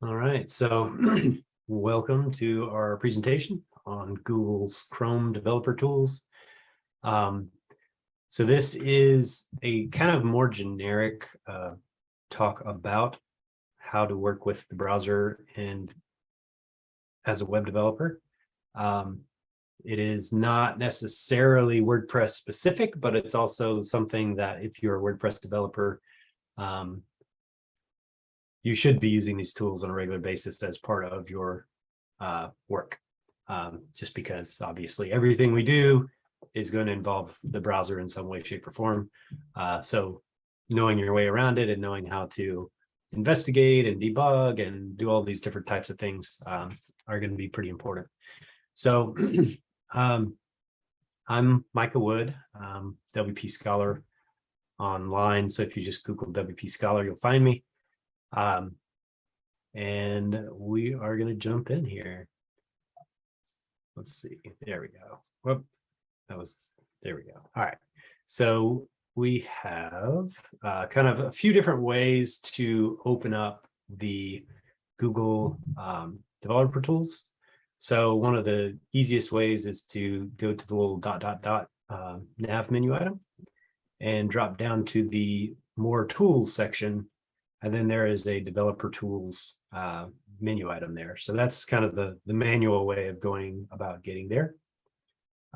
All right, so welcome to our presentation on Google's Chrome Developer Tools. Um, so this is a kind of more generic uh, talk about how to work with the browser and as a web developer. Um, it is not necessarily WordPress specific, but it's also something that if you're a WordPress developer, um, you should be using these tools on a regular basis as part of your uh, work. Um, just because obviously everything we do is going to involve the browser in some way, shape, or form. Uh, so knowing your way around it and knowing how to investigate and debug and do all these different types of things um, are going to be pretty important. So um, I'm Micah Wood, um, WP Scholar online. So if you just Google WP Scholar, you'll find me. Um, and we are going to jump in here. Let's see. There we go. Whoop. That was, there we go. All right. So we have uh, kind of a few different ways to open up the Google um, developer tools. So one of the easiest ways is to go to the little dot, dot, dot uh, nav menu item and drop down to the more tools section and then there is a developer tools uh, menu item there. So that's kind of the, the manual way of going about getting there.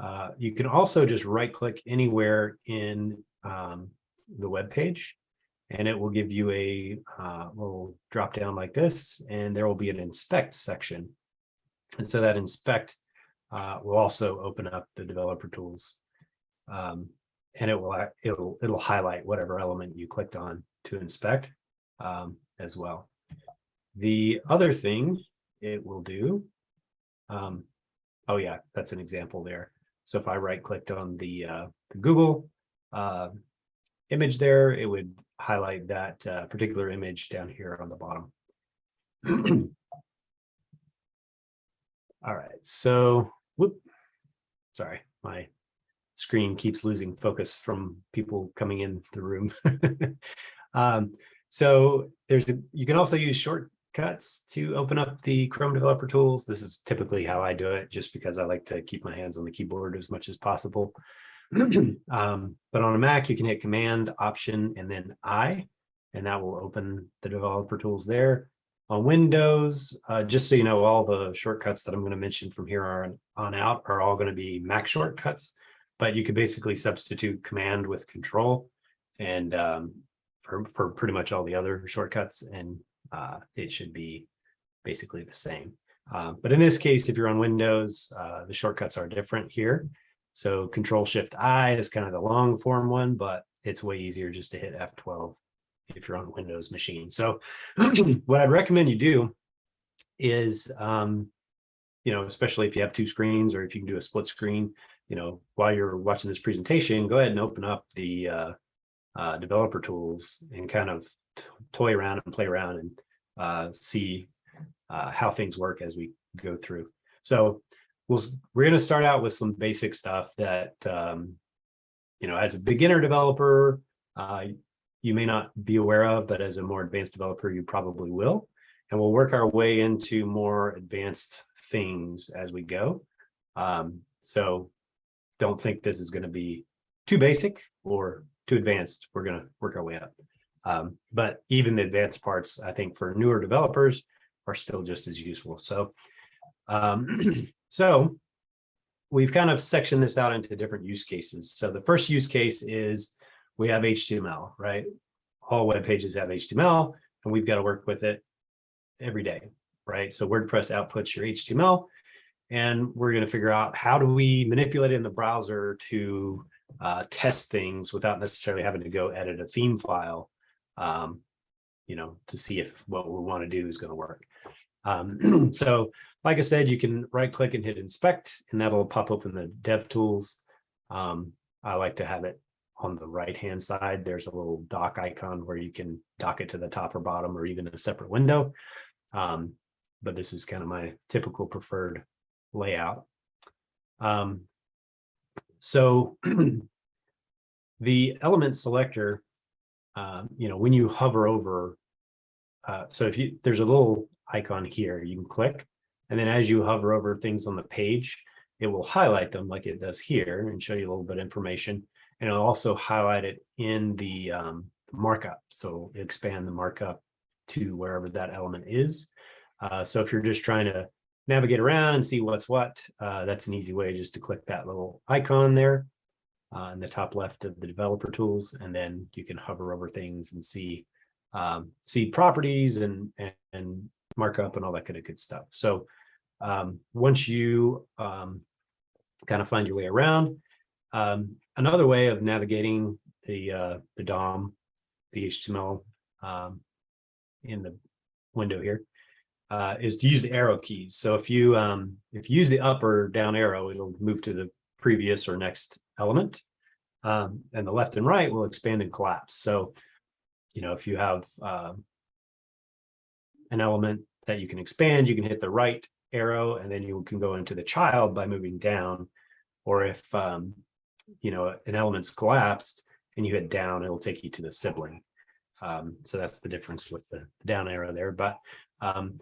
Uh, you can also just right click anywhere in um, the web page and it will give you a uh, little drop down like this and there will be an inspect section. And so that inspect uh, will also open up the developer tools um, and it will it'll it'll highlight whatever element you clicked on to inspect um, as well. The other thing it will do, um, oh yeah, that's an example there. So if I right clicked on the, uh, the Google uh, image there, it would highlight that uh, particular image down here on the bottom. All right, so whoop, sorry, my screen keeps losing focus from people coming in the room. um, so there's the, you can also use shortcuts to open up the Chrome developer tools. This is typically how I do it just because I like to keep my hands on the keyboard as much as possible. um, but on a Mac, you can hit Command, Option, and then I, and that will open the developer tools there. On Windows, uh, just so you know, all the shortcuts that I'm going to mention from here on, on out are all going to be Mac shortcuts, but you could basically substitute Command with Control, and um, for, for pretty much all the other shortcuts and uh, it should be basically the same. Uh, but in this case, if you're on Windows, uh, the shortcuts are different here. So Control Shift I is kind of the long form one, but it's way easier just to hit F12 if you're on Windows machine. So what I'd recommend you do is, um, you know, especially if you have two screens or if you can do a split screen, you know, while you're watching this presentation, go ahead and open up the uh, developer tools and kind of toy around and play around and uh, see uh, how things work as we go through. So we'll, we're going to start out with some basic stuff that, um, you know, as a beginner developer, uh, you may not be aware of, but as a more advanced developer, you probably will. And we'll work our way into more advanced things as we go. Um, so don't think this is going to be too basic or too advanced, we're going to work our way up. Um, but even the advanced parts, I think for newer developers are still just as useful. So, um, so we've kind of sectioned this out into different use cases. So the first use case is we have HTML, right? All web pages have HTML and we've got to work with it every day, right? So WordPress outputs your HTML and we're going to figure out how do we manipulate it in the browser to uh, test things without necessarily having to go edit a theme file, um, you know, to see if what we want to do is going to work. Um, so like I said, you can right click and hit inspect and that'll pop open the dev tools. Um, I like to have it on the right hand side. There's a little dock icon where you can dock it to the top or bottom or even a separate window. Um, but this is kind of my typical preferred layout. Um, so the element selector, uh, you know, when you hover over, uh, so if you there's a little icon here. You can click, and then as you hover over things on the page, it will highlight them like it does here and show you a little bit of information. And it'll also highlight it in the um, markup. So expand the markup to wherever that element is. Uh, so if you're just trying to navigate around and see what's what, uh, that's an easy way just to click that little icon there uh, in the top left of the developer tools, and then you can hover over things and see um, see properties and, and, and markup and all that kind of good stuff. So um, once you um, kind of find your way around, um, another way of navigating the uh, the DOM, the HTML um, in the window here, uh, is to use the arrow keys. So if you um, if you use the up or down arrow, it'll move to the previous or next element. Um, and the left and right will expand and collapse. So, you know, if you have uh, an element that you can expand, you can hit the right arrow and then you can go into the child by moving down. Or if, um, you know, an element's collapsed and you hit down, it'll take you to the sibling. Um, so that's the difference with the down arrow there. But um,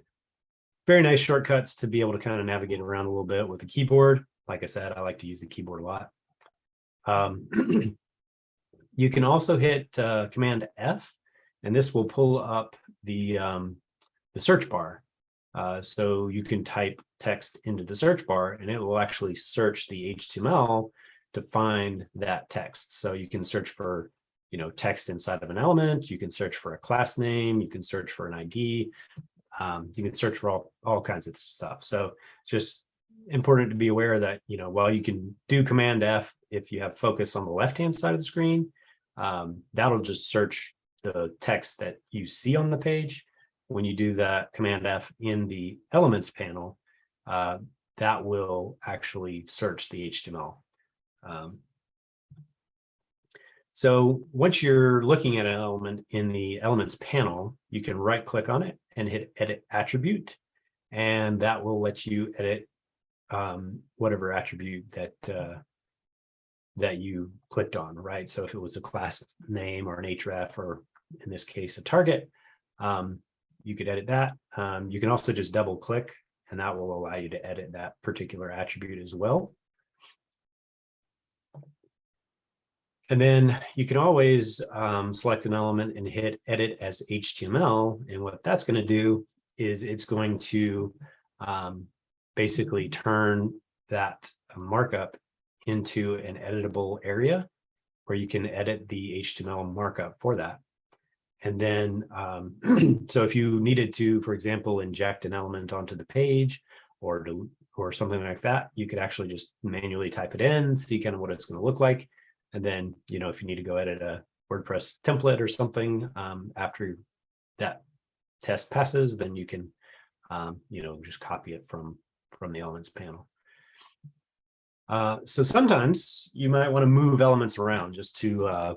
very nice shortcuts to be able to kind of navigate around a little bit with the keyboard. Like I said, I like to use the keyboard a lot. Um, you can also hit uh, Command F, and this will pull up the, um, the search bar. Uh, so you can type text into the search bar, and it will actually search the HTML to find that text. So you can search for you know, text inside of an element, you can search for a class name, you can search for an ID, um, you can search for all, all kinds of stuff. So just important to be aware that, you know, while you can do Command F if you have focus on the left-hand side of the screen, um, that'll just search the text that you see on the page. When you do that Command F in the Elements panel, uh, that will actually search the HTML. Um, so once you're looking at an element in the Elements panel, you can right click on it and hit Edit Attribute, and that will let you edit um, whatever attribute that uh, that you clicked on, right? So if it was a class name or an href, or in this case, a target, um, you could edit that. Um, you can also just double click and that will allow you to edit that particular attribute as well. And then you can always um, select an element and hit edit as HTML. And what that's going to do is it's going to um, basically turn that markup into an editable area where you can edit the HTML markup for that. And then, um, so if you needed to, for example, inject an element onto the page or to, or something like that, you could actually just manually type it in, see kind of what it's going to look like. And then, you know, if you need to go edit a WordPress template or something um, after that test passes, then you can, um, you know, just copy it from from the elements panel. Uh, so sometimes you might want to move elements around just to uh,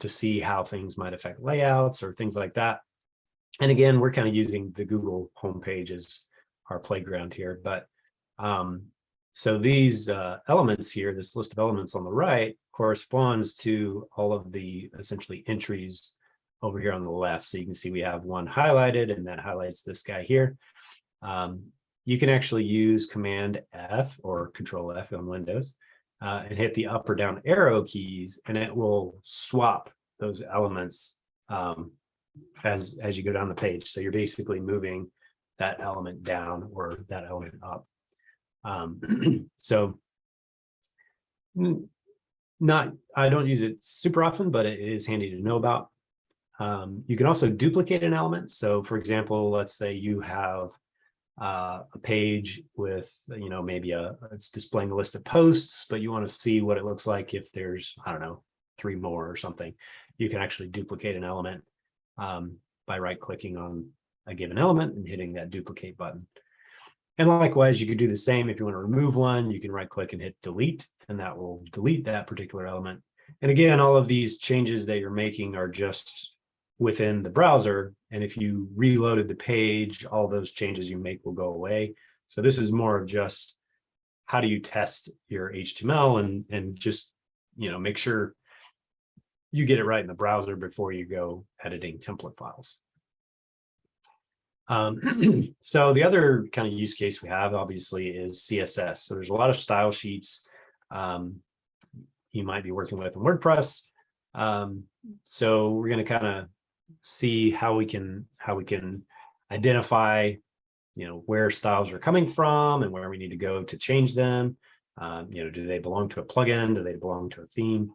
to see how things might affect layouts or things like that. And again, we're kind of using the Google homepage as our playground here. But um, so these uh, elements here, this list of elements on the right corresponds to all of the essentially entries over here on the left. So you can see we have one highlighted and that highlights this guy here. Um, you can actually use Command F or Control F on Windows uh, and hit the up or down arrow keys, and it will swap those elements um, as as you go down the page. So you're basically moving that element down or that element up. Um, so not I don't use it super often, but it is handy to know about. Um, you can also duplicate an element. So for example, let's say you have uh, a page with, you know, maybe a, it's displaying a list of posts, but you want to see what it looks like if there's, I don't know, three more or something. You can actually duplicate an element um, by right clicking on a given element and hitting that duplicate button. And likewise, you could do the same if you want to remove one, you can right click and hit delete, and that will delete that particular element. And again, all of these changes that you're making are just within the browser. And if you reloaded the page, all those changes you make will go away. So this is more of just how do you test your HTML and, and just, you know, make sure you get it right in the browser before you go editing template files. Um, so the other kind of use case we have obviously is CSS. So there's a lot of style sheets um, you might be working with in WordPress. Um, so we're going to kind of see how we can how we can identify, you know, where styles are coming from and where we need to go to change them. Um, you know, do they belong to a plugin? Do they belong to a theme?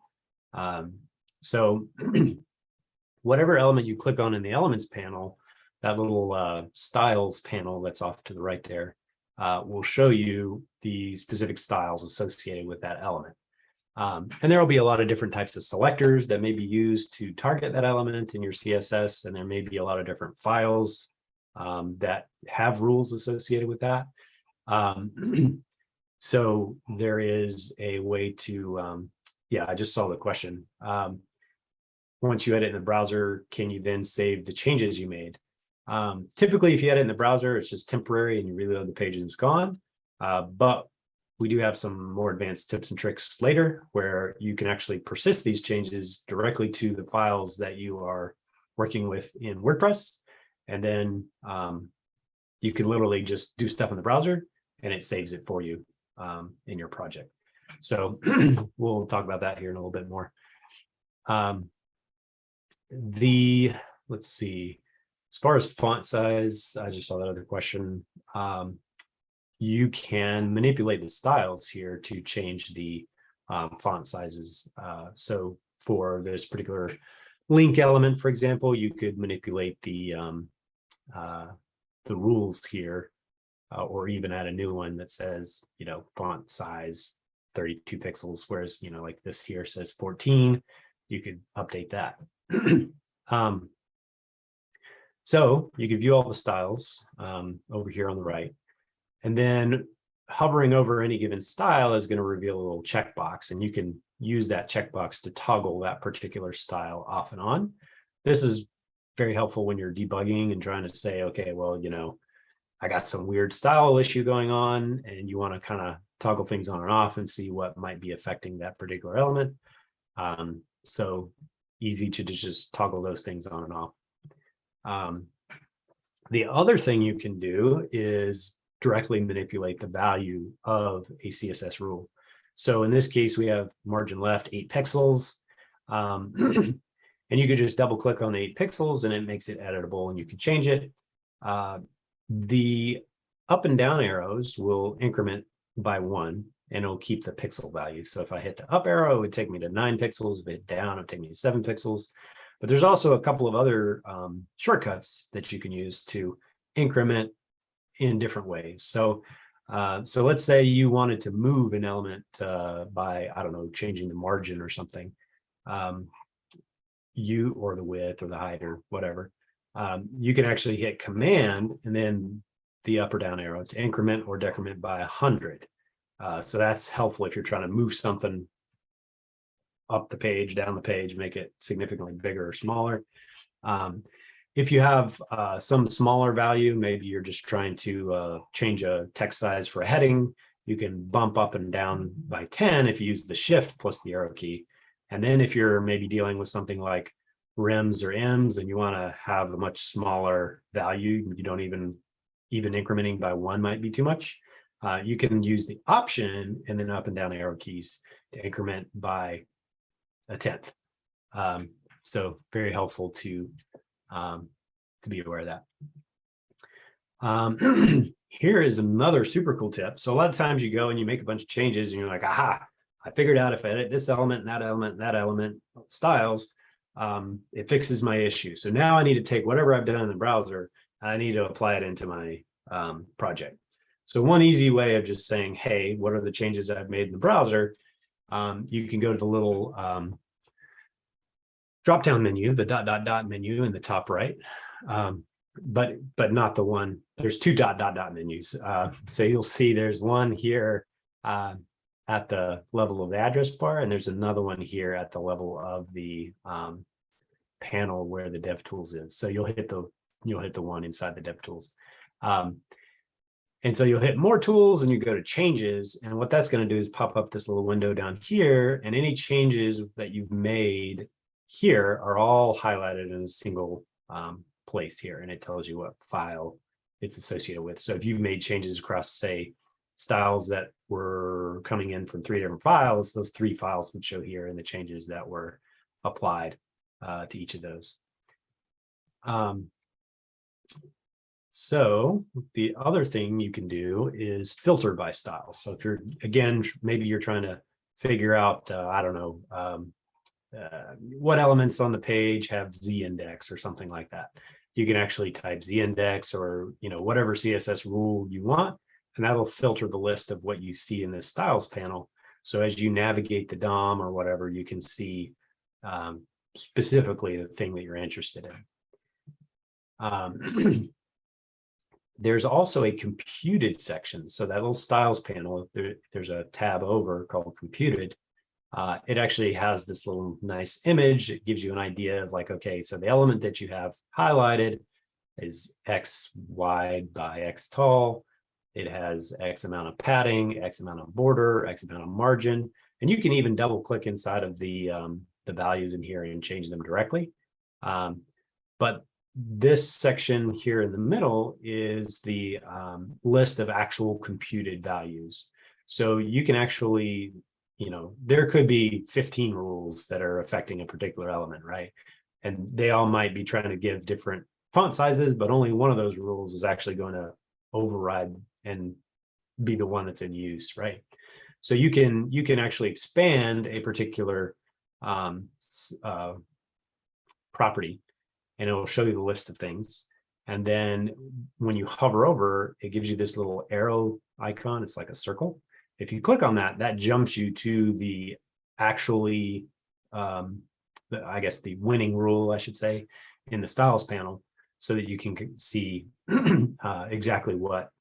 Um, so whatever element you click on in the elements panel, that little uh, styles panel that's off to the right there uh, will show you the specific styles associated with that element. Um, and there will be a lot of different types of selectors that may be used to target that element in your CSS, and there may be a lot of different files um, that have rules associated with that. Um, so there is a way to, um, yeah, I just saw the question. Um, once you edit in the browser, can you then save the changes you made? Um, typically, if you edit in the browser, it's just temporary and you reload the page and it's gone. Uh, but we do have some more advanced tips and tricks later where you can actually persist these changes directly to the files that you are working with in WordPress. And then um, you can literally just do stuff in the browser and it saves it for you um, in your project. So we'll talk about that here in a little bit more. Um, the, let's see, as far as font size, I just saw that other question. Um, you can manipulate the styles here to change the um, font sizes. Uh, so for this particular link element, for example, you could manipulate the um, uh, the rules here, uh, or even add a new one that says, you know, font size 32 pixels, whereas, you know, like this here says 14, you could update that. um, so you can view all the styles um, over here on the right. And then hovering over any given style is going to reveal a little checkbox, and you can use that checkbox to toggle that particular style off and on. This is very helpful when you're debugging and trying to say, okay, well, you know, I got some weird style issue going on, and you want to kind of toggle things on and off and see what might be affecting that particular element. Um, so easy to just toggle those things on and off. Um, the other thing you can do is directly manipulate the value of a CSS rule. So in this case, we have margin left eight pixels. Um, and you could just double click on the eight pixels and it makes it editable and you can change it. Uh, the up and down arrows will increment by one and it'll keep the pixel value. So if I hit the up arrow, it would take me to nine pixels. If I hit down, it would take me to seven pixels. But there's also a couple of other um, shortcuts that you can use to increment in different ways. So, uh, so let's say you wanted to move an element uh, by, I don't know, changing the margin or something, um, you or the width or the height or whatever. Um, you can actually hit command and then the up or down arrow to increment or decrement by 100. Uh, so that's helpful if you're trying to move something up the page, down the page, make it significantly bigger or smaller. Um, if you have uh, some smaller value, maybe you're just trying to uh, change a text size for a heading, you can bump up and down by 10 if you use the shift plus the arrow key. And then if you're maybe dealing with something like rems or ems and you want to have a much smaller value, you don't even, even incrementing by one might be too much. Uh, you can use the option and then up and down arrow keys to increment by a tenth. Um, so very helpful to um, to be aware of that. Um, here is another super cool tip. So a lot of times you go and you make a bunch of changes and you're like, aha, I figured out if I edit this element, and that element, and that element styles, um, it fixes my issue. So now I need to take whatever I've done in the browser, I need to apply it into my um, project. So one easy way of just saying, hey, what are the changes I've made in the browser? Um, you can go to the little um, drop down menu, the dot dot dot menu in the top right, um, but but not the one. There's two dot dot dot menus. Uh, so you'll see there's one here uh, at the level of the address bar, and there's another one here at the level of the um, panel where the DevTools is. So you'll hit the you'll hit the one inside the DevTools. Um, and so you'll hit more tools and you go to changes. And what that's going to do is pop up this little window down here and any changes that you've made here are all highlighted in a single um, place here and it tells you what file it's associated with. So if you've made changes across, say, styles that were coming in from three different files, those three files would show here and the changes that were applied uh, to each of those. Um, so the other thing you can do is filter by styles. So if you're, again, maybe you're trying to figure out, uh, I don't know, um, uh, what elements on the page have z index or something like that. You can actually type z index or, you know, whatever CSS rule you want, and that'll filter the list of what you see in this styles panel. So as you navigate the DOM or whatever, you can see um, specifically the thing that you're interested in. Um, there's also a computed section. So that little styles panel, there, there's a tab over called computed. Uh, it actually has this little nice image. It gives you an idea of like, okay, so the element that you have highlighted is X wide by X tall. It has X amount of padding, X amount of border, X amount of margin. And you can even double click inside of the, um, the values in here and change them directly. Um, but this section here in the middle is the um, list of actual computed values. So you can actually, you know, there could be 15 rules that are affecting a particular element, right? And they all might be trying to give different font sizes, but only one of those rules is actually going to override and be the one that's in use, right? So you can you can actually expand a particular um, uh, property and it will show you the list of things. And then when you hover over, it gives you this little arrow icon. It's like a circle. If you click on that, that jumps you to the actually, um, the, I guess the winning rule, I should say, in the styles panel so that you can see uh, exactly what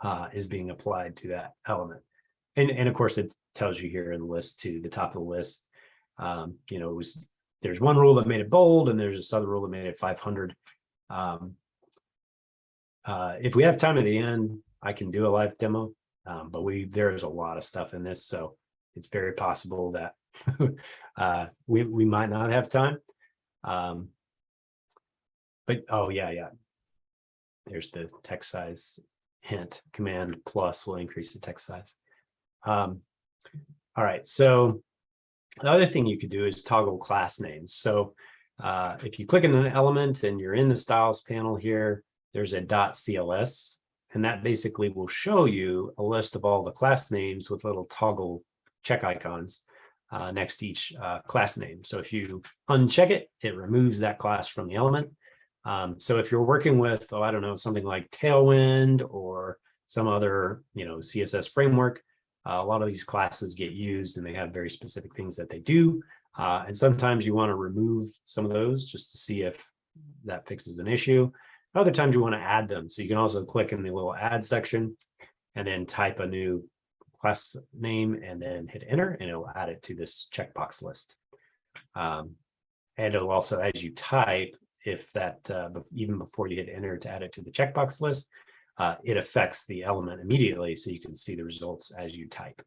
uh, is being applied to that element. And, and of course, it tells you here in the list to the top of the list, um, you know, was there's one rule that made it bold and there's this other rule that made it 500. Um, uh, if we have time at the end, I can do a live demo, um, but we there's a lot of stuff in this, so it's very possible that uh, we we might not have time. Um, but oh yeah, yeah. There's the text size hint. Command plus will increase the text size. Um, all right, so the other thing you could do is toggle class names. So uh, if you click on an element and you're in the styles panel here, there's a dot .cls, and that basically will show you a list of all the class names with little toggle check icons uh, next to each uh, class name. So if you uncheck it, it removes that class from the element. Um, so if you're working with, oh, I don't know, something like Tailwind or some other, you know, CSS framework, uh, a lot of these classes get used and they have very specific things that they do. Uh, and sometimes you want to remove some of those just to see if that fixes an issue. Other times you want to add them. So you can also click in the little add section and then type a new class name and then hit enter and it'll add it to this checkbox list. Um, and it'll also, as you type, if that, uh, even before you hit enter to add it to the checkbox list, uh, it affects the element immediately so you can see the results as you type.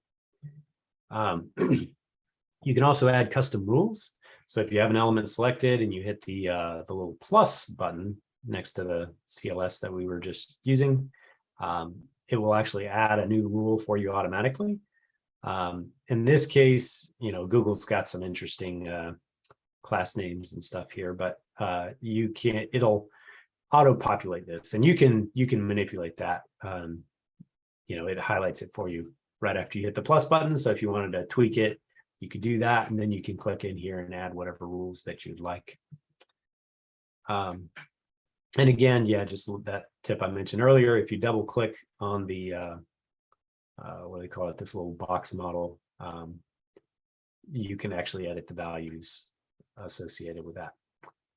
Um, you can also add custom rules. So if you have an element selected and you hit the, uh, the little plus button next to the CLS that we were just using, um, it will actually add a new rule for you automatically. Um, in this case, you know, Google's got some interesting uh, class names and stuff here, but uh, you can't, it'll auto-populate this and you can you can manipulate that um, you know it highlights it for you right after you hit the plus button so if you wanted to tweak it you could do that and then you can click in here and add whatever rules that you'd like um, and again yeah just that tip i mentioned earlier if you double click on the uh, uh, what do they call it this little box model um, you can actually edit the values associated with that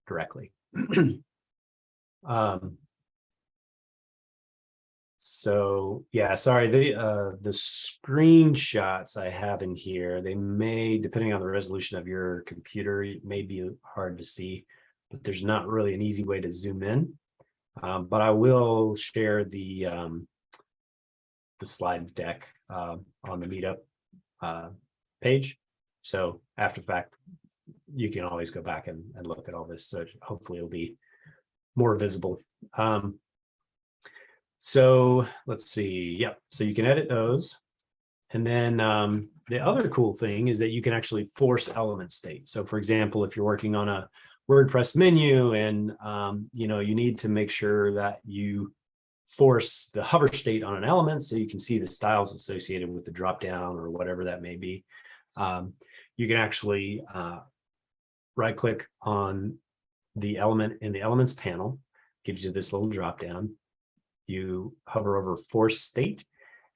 directly. Um, so yeah, sorry, the uh, the screenshots I have in here, they may, depending on the resolution of your computer, it may be hard to see, but there's not really an easy way to zoom in. Um, but I will share the um, the slide deck uh, on the meetup uh, page. So after the fact, you can always go back and, and look at all this. So hopefully it'll be more visible. Um, so let's see. Yep. So you can edit those. And then um, the other cool thing is that you can actually force element state. So for example, if you're working on a WordPress menu and um, you know you need to make sure that you force the hover state on an element so you can see the styles associated with the drop down or whatever that may be. Um, you can actually uh, right click on the element in the elements panel, gives you this little drop down. You hover over force state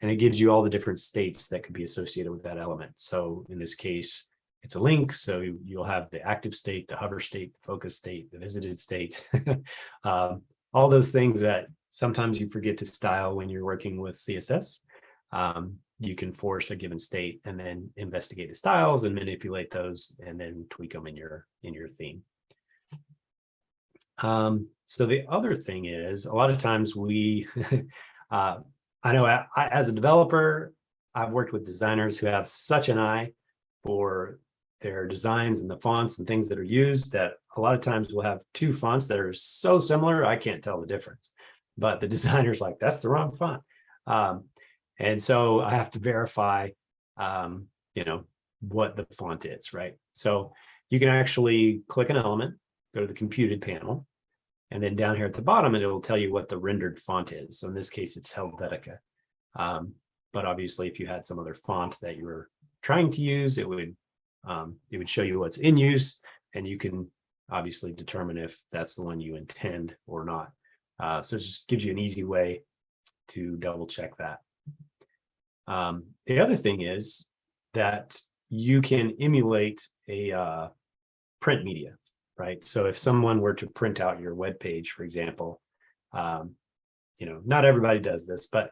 and it gives you all the different states that could be associated with that element. So in this case, it's a link. So you'll have the active state, the hover state, the focus state, the visited state, um, all those things that sometimes you forget to style when you're working with CSS. Um, you can force a given state and then investigate the styles and manipulate those and then tweak them in your in your theme. Um, so the other thing is a lot of times we, uh, I know I, I, as a developer, I've worked with designers who have such an eye for their designs and the fonts and things that are used that a lot of times we'll have two fonts that are so similar, I can't tell the difference. But the designer's like, that's the wrong font. Um, and so I have to verify, um, you know, what the font is, right? So you can actually click an element, go to the computed panel, and then down here at the bottom, it will tell you what the rendered font is. So in this case, it's Helvetica. Um, but obviously, if you had some other font that you were trying to use, it would um, it would show you what's in use, and you can obviously determine if that's the one you intend or not. Uh, so it just gives you an easy way to double check that. Um, the other thing is that you can emulate a uh, print media, right? So if someone were to print out your web page, for example, um, you know, not everybody does this, but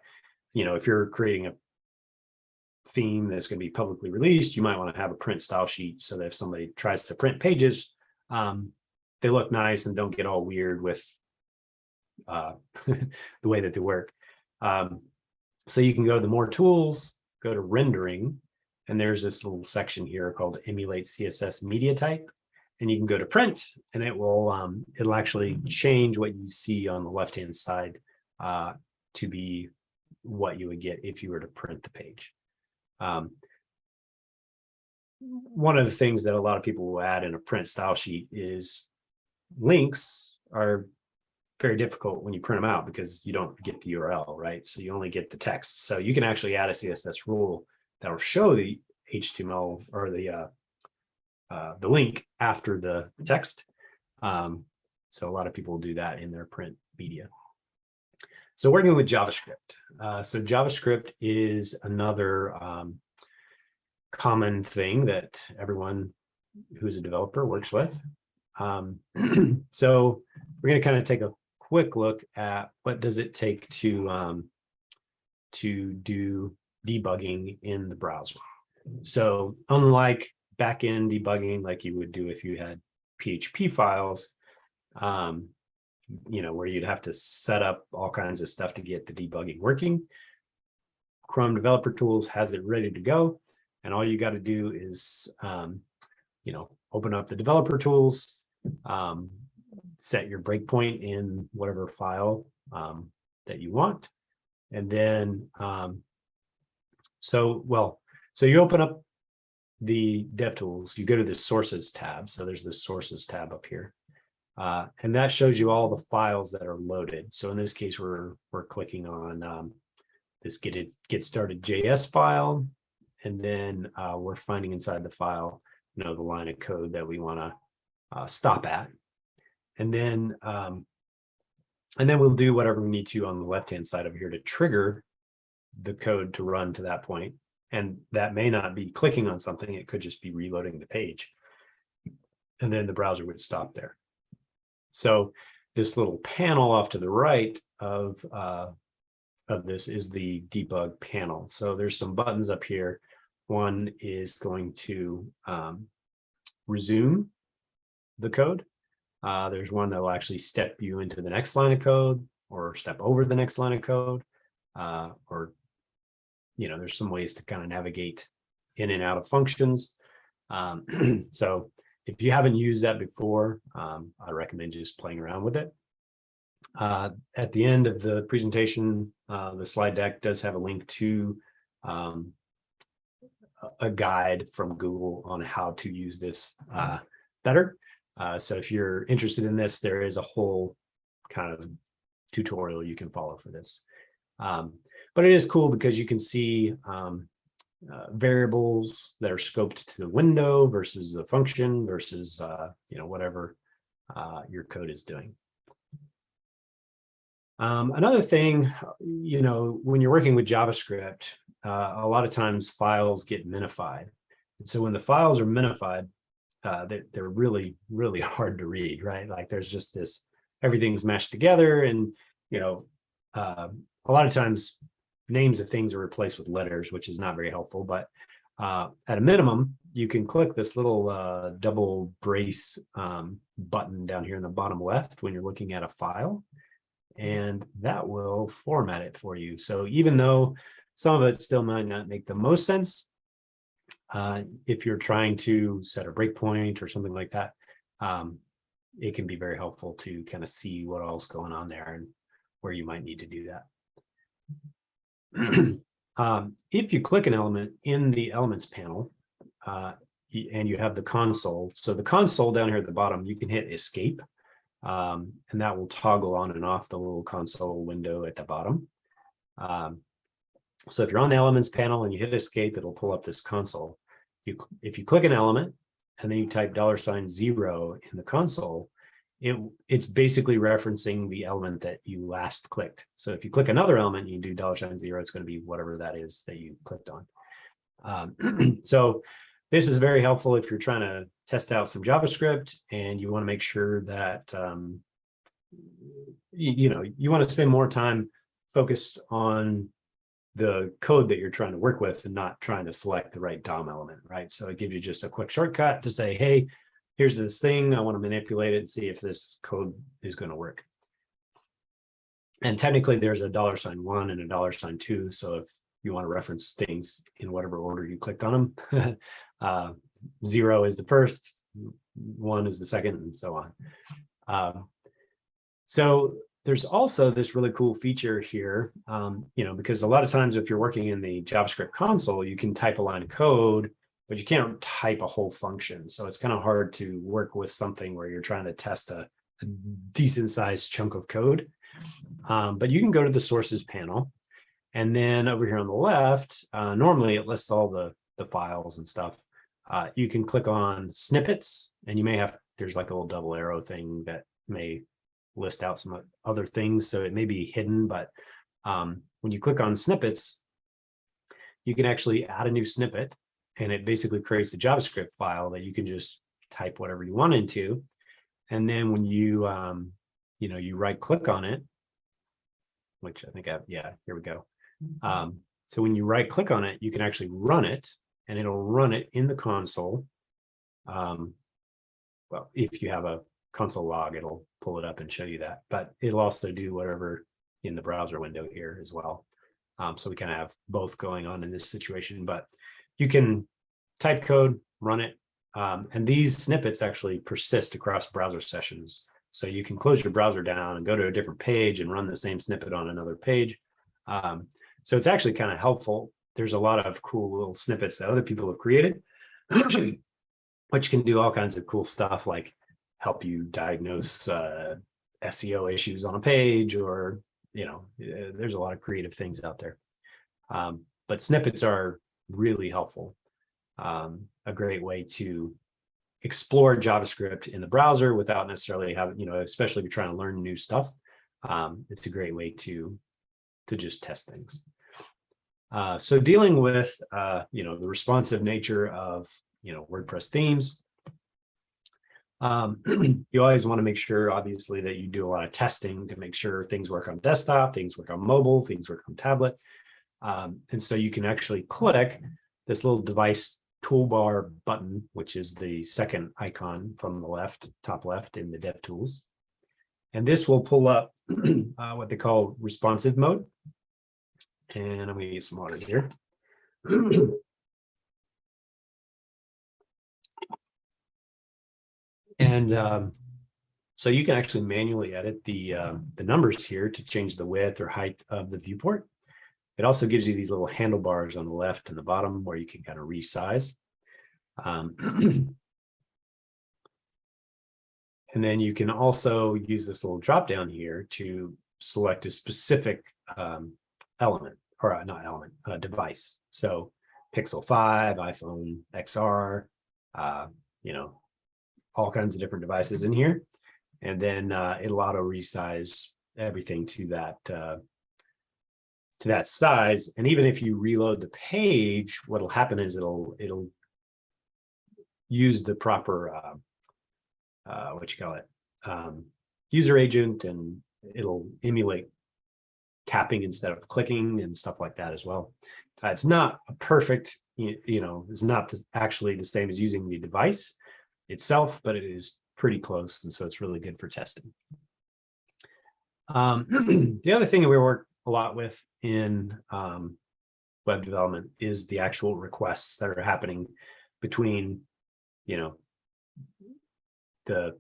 you know, if you're creating a theme that's going to be publicly released, you might want to have a print style sheet so that if somebody tries to print pages, um, they look nice and don't get all weird with uh, the way that they work. Um, so you can go to the more tools, go to rendering, and there's this little section here called emulate CSS media type. And you can go to print and it will um, it'll actually change what you see on the left hand side uh, to be what you would get if you were to print the page. Um, one of the things that a lot of people will add in a print style sheet is links are very difficult when you print them out because you don't get the URL, right? So you only get the text. So you can actually add a CSS rule that will show the HTML or the uh, uh, the link after the text. Um, so a lot of people do that in their print media. So working with JavaScript. Uh, so JavaScript is another um, common thing that everyone who's a developer works with. Um, so we're going to kind of take a quick look at what does it take to um, to do debugging in the browser. So unlike backend debugging, like you would do if you had PHP files, um, you know, where you'd have to set up all kinds of stuff to get the debugging working. Chrome Developer Tools has it ready to go. And all you got to do is, um, you know, open up the developer tools, um, set your breakpoint in whatever file um, that you want. And then, um, so, well, so you open up the DevTools, you go to the sources tab. So there's the sources tab up here. Uh, and that shows you all the files that are loaded. So in this case, we're we're clicking on um, this get it get started JS file, and then uh, we're finding inside the file, you know, the line of code that we want to uh, stop at, and then um, and then we'll do whatever we need to on the left hand side over here to trigger the code to run to that point. And that may not be clicking on something; it could just be reloading the page, and then the browser would stop there. So this little panel off to the right of, uh, of this is the debug panel. So there's some buttons up here. One is going to um, resume the code. Uh, there's one that will actually step you into the next line of code or step over the next line of code. Uh, or, you know, there's some ways to kind of navigate in and out of functions. Um, so if you haven't used that before, um, I recommend just playing around with it. Uh, at the end of the presentation, uh, the slide deck does have a link to um, a- guide from Google on how to use this uh, better. Uh, so if you're interested in this, there is a whole kind of tutorial you can follow for this. Um, but it is cool because you can see um, uh, variables that are scoped to the window versus the function versus uh, you know whatever uh, your code is doing. Um, another thing, you know, when you're working with JavaScript, uh, a lot of times files get minified. And so when the files are minified, uh, they're, they're really, really hard to read, right? Like there's just this, everything's meshed together and, you know, uh, a lot of times names of things are replaced with letters, which is not very helpful, but uh, at a minimum, you can click this little uh, double brace um, button down here in the bottom left when you're looking at a file and that will format it for you. So even though some of it still might not make the most sense, uh, if you're trying to set a breakpoint or something like that, um, it can be very helpful to kind of see what else going on there and where you might need to do that. um, if you click an element in the elements panel, uh, and you have the console, so the console down here at the bottom, you can hit escape um, and that will toggle on and off the little console window at the bottom. Um, so if you're on the elements panel and you hit escape, it'll pull up this console. You, if you click an element and then you type dollar sign zero in the console, it, it's basically referencing the element that you last clicked. So if you click another element, you do dollar sign zero, it's going to be whatever that is that you clicked on. Um, so this is very helpful if you're trying to test out some JavaScript and you want to make sure that, um, you, you know, you want to spend more time focused on the code that you're trying to work with and not trying to select the right DOM element, right? So it gives you just a quick shortcut to say, hey, here's this thing, I want to manipulate it and see if this code is going to work. And technically there's a dollar sign one and a dollar sign two. So if you want to reference things in whatever order you clicked on them, uh, zero is the first, one is the second, and so on. Um, so there's also this really cool feature here, um, you know, because a lot of times if you're working in the JavaScript console, you can type a line of code, but you can't type a whole function. So it's kind of hard to work with something where you're trying to test a, a decent sized chunk of code. Um, but you can go to the sources panel. And then over here on the left, uh, normally it lists all the, the files and stuff. Uh, you can click on snippets and you may have, there's like a little double arrow thing that may list out some other things. So it may be hidden, but um, when you click on snippets, you can actually add a new snippet and it basically creates a JavaScript file that you can just type whatever you want into. And then when you, um, you know, you right click on it, which I think I yeah, here we go. Mm-hmm. Um, so when you right click on it, you can actually run it and it'll run it in the console. Um, well, if you have a console log, it'll pull it up and show you that, but it'll also do whatever in the browser window here as well. Um, so we kind of have both going on in this situation, but you can type code, run it, um, and these snippets actually persist across browser sessions. So you can close your browser down and go to a different page and run the same snippet on another page. Um, so it's actually kind of helpful there's a lot of cool little snippets that other people have created, which can do all kinds of cool stuff like help you diagnose uh, SEO issues on a page or, you know, eh, there's a lot of creative things out there. Um, but snippets are really helpful. Um, a great way to explore JavaScript in the browser without necessarily having, you know, especially if you're trying to learn new stuff. Um, it's a great way to, to just test things. Uh, so dealing with, uh, you know, the responsive nature of, you know, WordPress themes, um, you always want to make sure, obviously, that you do a lot of testing to make sure things work on desktop, things work on mobile, things work on tablet. Um, and so you can actually click this little device toolbar button, which is the second icon from the left, top left in the DevTools. And this will pull up uh, what they call responsive mode. And I'm going to get some water here. and um, So you can actually manually edit the, um, the numbers here to change the width or height of the viewport. It also gives you these little handlebars on the left and the bottom where you can kind of resize. Um, and then you can also use this little drop down here to select a specific um, element or uh, not element, uh, device. So Pixel 5, iPhone XR, uh, you know, all kinds of different devices in here. And then uh, it'll auto resize everything to that uh, to that size. And even if you reload the page, what'll happen is it'll it'll use the proper uh, uh, what you call it um, user agent, and it'll emulate tapping instead of clicking and stuff like that as well. Uh, it's not a perfect, you, you know, it's not actually the same as using the device itself, but it is pretty close. And so it's really good for testing. Um, the other thing that we work a lot with in um, web development is the actual requests that are happening between, you know, the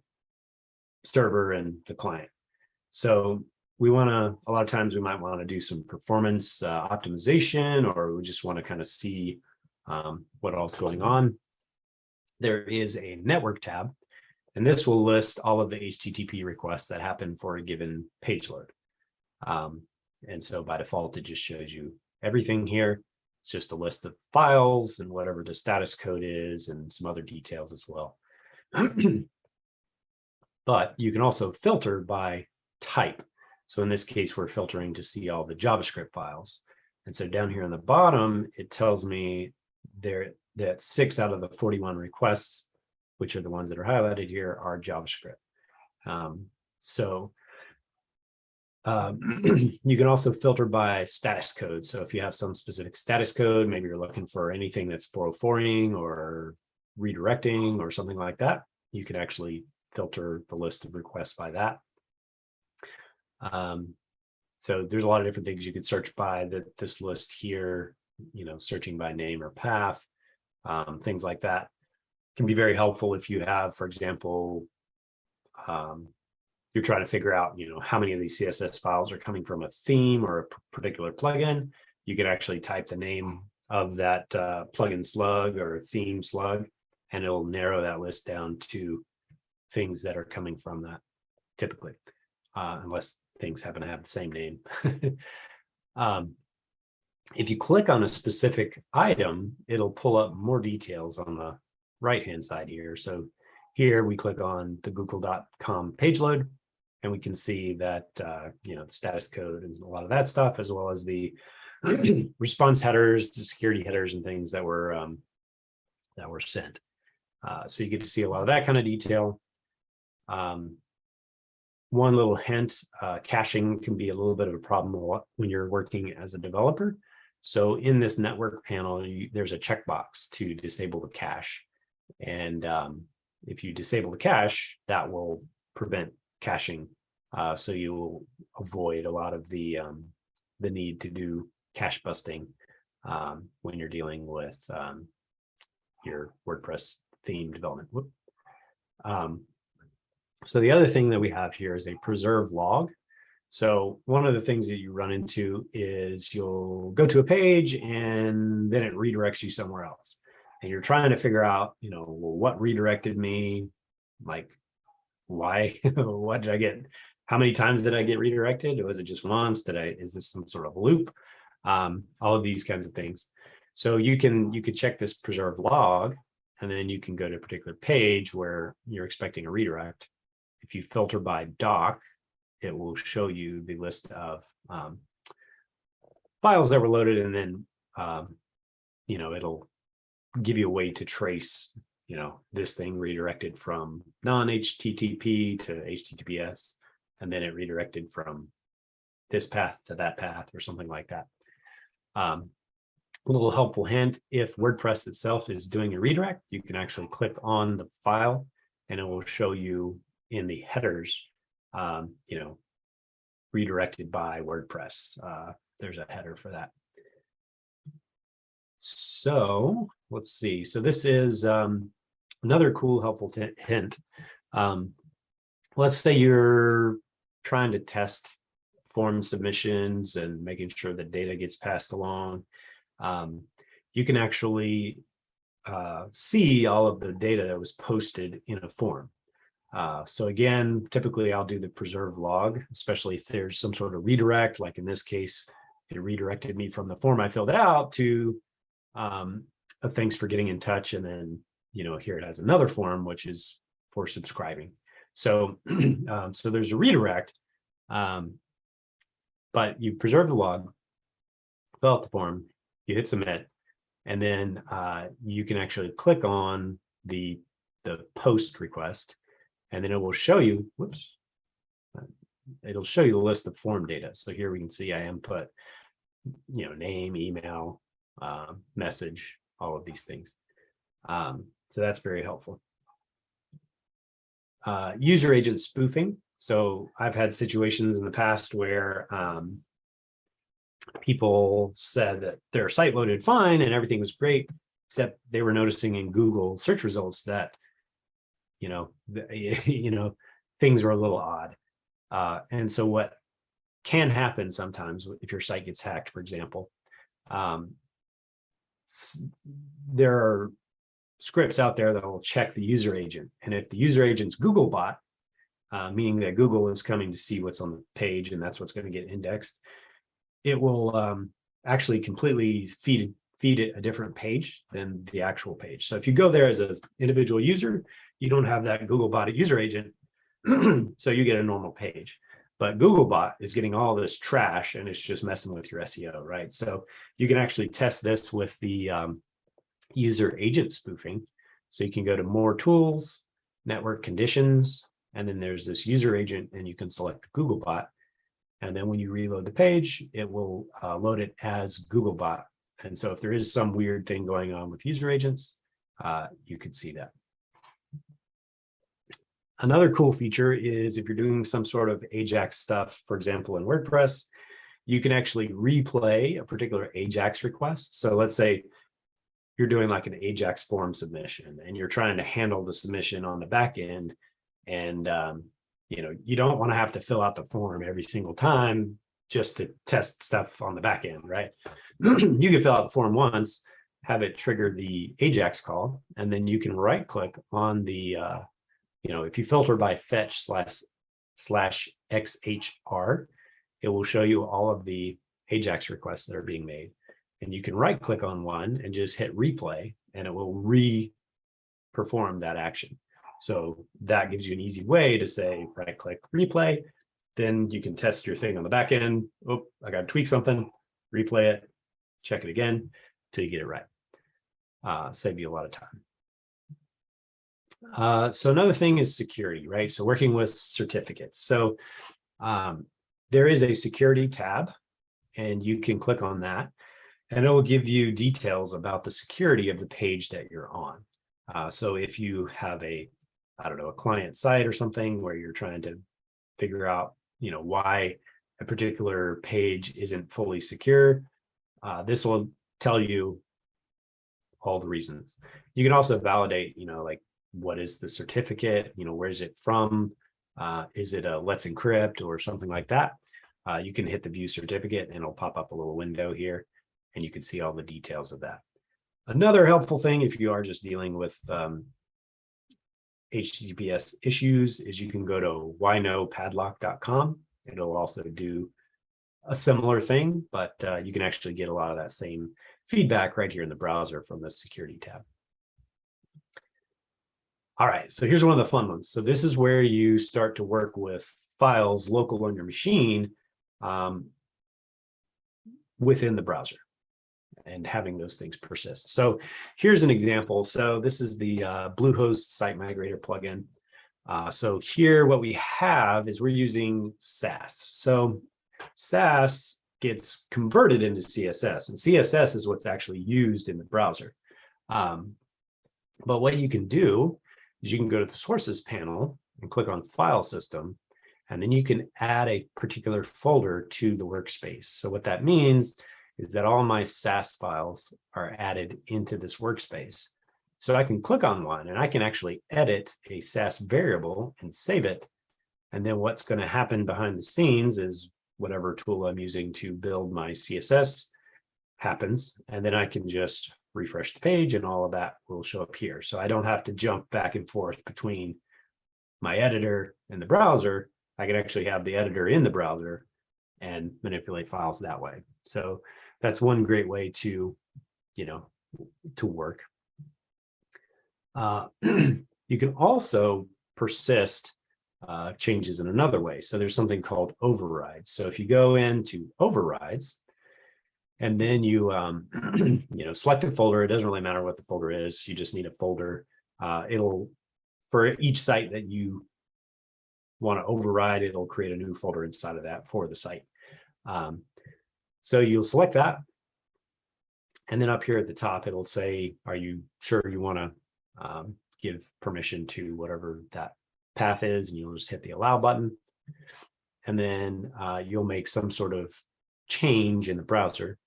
server and the client. So we want to, a lot of times we might want to do some performance uh, optimization, or we just want to kind of see um, what else going on. There is a network tab and this will list all of the HTTP requests that happen for a given page load. Um, and so by default, it just shows you everything here. It's just a list of files and whatever the status code is and some other details as well. but you can also filter by type. So in this case, we're filtering to see all the JavaScript files. And so down here on the bottom, it tells me there that six out of the 41 requests which are the ones that are highlighted here, are JavaScript. Um, so um, you can also filter by status code. So if you have some specific status code, maybe you're looking for anything that's 404ing or redirecting or something like that, you can actually filter the list of requests by that. Um, so there's a lot of different things you could search by that this list here, you know, searching by name or path, um, things like that can be very helpful if you have, for example, um, you're trying to figure out, you know, how many of these CSS files are coming from a theme or a particular plugin. You can actually type the name of that uh, plugin slug or theme slug, and it'll narrow that list down to things that are coming from that typically, uh, unless things happen to have the same name. um, if you click on a specific item, it'll pull up more details on the right hand side here. So here we click on the google.com page load and we can see that, uh, you know, the status code and a lot of that stuff, as well as the response headers, the security headers and things that were um, that were sent. Uh, so you get to see a lot of that kind of detail. Um, one little hint, uh, caching can be a little bit of a problem when you're working as a developer. So in this network panel, you, there's a checkbox to disable the cache. And um, if you disable the cache, that will prevent caching. Uh, so you will avoid a lot of the um, the need to do cache busting um, when you're dealing with um, your WordPress theme development. Um, so the other thing that we have here is a preserve log. So one of the things that you run into is you'll go to a page and then it redirects you somewhere else and you're trying to figure out, you know, well, what redirected me? Like, why? what did I get? How many times did I get redirected? Was it just once? Did I, is this some sort of loop? Um, all of these kinds of things. So you can, you could check this preserve log, and then you can go to a particular page where you're expecting a redirect. If you filter by doc, it will show you the list of um, files that were loaded and then, um, you know, it'll give you a way to trace, you know, this thing redirected from non-HTTP to HTTPS, and then it redirected from this path to that path or something like that. Um, a little helpful hint, if WordPress itself is doing a redirect, you can actually click on the file and it will show you in the headers, um, you know, redirected by WordPress. Uh, there's a header for that. So let's see. So this is um, another cool, helpful hint. Um, let's say you're trying to test form submissions and making sure that data gets passed along. Um, you can actually uh, see all of the data that was posted in a form. Uh, so again, typically I'll do the preserve log, especially if there's some sort of redirect, like in this case, it redirected me from the form I filled out to um, a thanks for getting in touch. And then, you know, here it has another form, which is for subscribing. So, um, so there's a redirect, um, but you preserve the log, fill out the form, you hit submit, and then uh, you can actually click on the, the post request, and then it will show you, whoops, it'll show you the list of form data. So here we can see I input, you know, name, email, uh, message, all of these things. Um, so that's very helpful. Uh, user agent spoofing. So I've had situations in the past where um, people said that their site loaded fine and everything was great, except they were noticing in Google search results that, you know, the, you know, things were a little odd. Uh, and so what can happen sometimes if your site gets hacked, for example, um, there are scripts out there that will check the user agent. And if the user agent's Googlebot, uh, meaning that Google is coming to see what's on the page and that's what's going to get indexed, it will um, actually completely feed feed it a different page than the actual page. So if you go there as an individual user, you don't have that Googlebot user agent, so you get a normal page. But Googlebot is getting all this trash and it's just messing with your SEO, right? So you can actually test this with the um, user agent spoofing. So you can go to more tools, network conditions, and then there's this user agent and you can select Googlebot. And then when you reload the page, it will uh, load it as Googlebot. And so if there is some weird thing going on with user agents, uh, you could see that. Another cool feature is if you're doing some sort of Ajax stuff, for example, in WordPress, you can actually replay a particular Ajax request. So let's say you're doing like an Ajax form submission and you're trying to handle the submission on the back end. And, um, you know, you don't want to have to fill out the form every single time just to test stuff on the back end, right? you can fill out the form once, have it trigger the Ajax call, and then you can right click on the, uh, you know, if you filter by fetch slash slash XHR, it will show you all of the Ajax requests that are being made and you can right click on one and just hit replay and it will re-perform that action. So that gives you an easy way to say right click replay. Then you can test your thing on the back end. Oh, I got to tweak something, replay it, check it again till you get it right. Uh, save you a lot of time. Uh, so another thing is security, right? So working with certificates. So um, there is a security tab and you can click on that and it will give you details about the security of the page that you're on. Uh, so if you have a, I don't know, a client site or something where you're trying to figure out, you know, why a particular page isn't fully secure, uh, this will tell you all the reasons. You can also validate, you know, like what is the certificate, you know, where's it from? Uh, is it a let's encrypt or something like that? Uh, you can hit the view certificate and it'll pop up a little window here and you can see all the details of that. Another helpful thing if you are just dealing with um, HTTPS issues is you can go to whynopadlock.com. It'll also do a similar thing, but uh, you can actually get a lot of that same feedback right here in the browser from the security tab. All right, so here's one of the fun ones. So this is where you start to work with files local on your machine um, within the browser and having those things persist. So here's an example. So this is the uh, Bluehost Site Migrator plugin. Uh, so here what we have is we're using Sass. So Sass gets converted into CSS and CSS is what's actually used in the browser. Um, but what you can do is you can go to the sources panel and click on file system and then you can add a particular folder to the workspace. So what that means is that all my Sass files are added into this workspace. So I can click on one and I can actually edit a Sass variable and save it And then what's going to happen behind the scenes is whatever tool I'm using to build my CSS happens. And then I can just refresh the page and all of that will show up here. So I don't have to jump back and forth between my editor and the browser. I can actually have the editor in the browser and manipulate files that way. So that's one great way to, you know, to work. Uh, you can also persist uh, changes in another way. So there's something called overrides. So if you go into overrides, and then you, um, you know, select a folder. It doesn't really matter what the folder is. You just need a folder. Uh, it'll, for each site that you want to override, it'll create a new folder inside of that for the site. Um, so you'll select that. And then up here at the top, it'll say, are you sure you want to um, give permission to whatever that path is? And you'll just hit the allow button. And then uh, you'll make some sort of change in the browser,